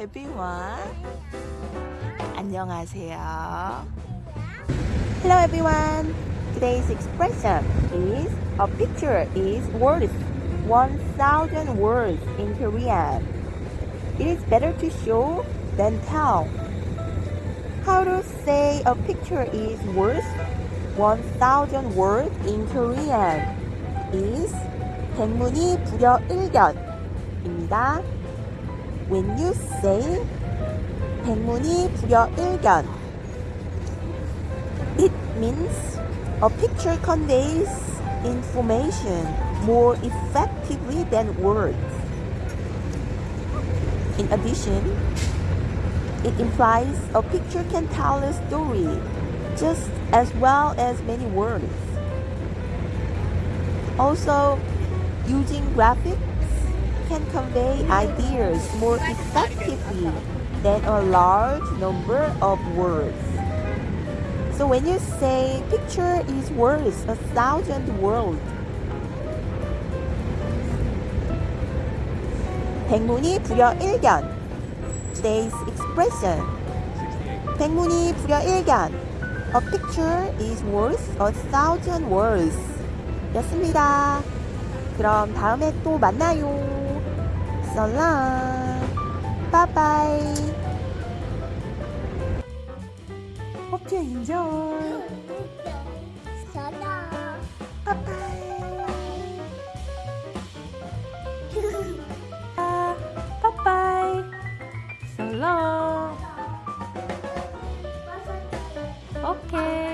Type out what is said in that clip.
everyone. 안녕하세요. Hello everyone. Today's expression is a picture is worth 1000 words in Korean. It is better to show than tell. How to say a picture is worth 1000 words in Korean is 백문이 불여일견입니다. When you say 백문이 불여일견, it means a picture conveys information more effectively than words. In addition, it implies a picture can tell a story just as well as many words. Also, using graphics can convey ideas more effectively than a large number of words. So when you say picture is worth a thousand words, 백문이 불여일견. Today's expression. 백문이 불여일견. A picture is worth a thousand words. 였습니다. 그럼 다음에 또 만나요. so long. Bye bye. Hope you enjoy. So long. Bye bye. uh, bye bye. So long. Okay.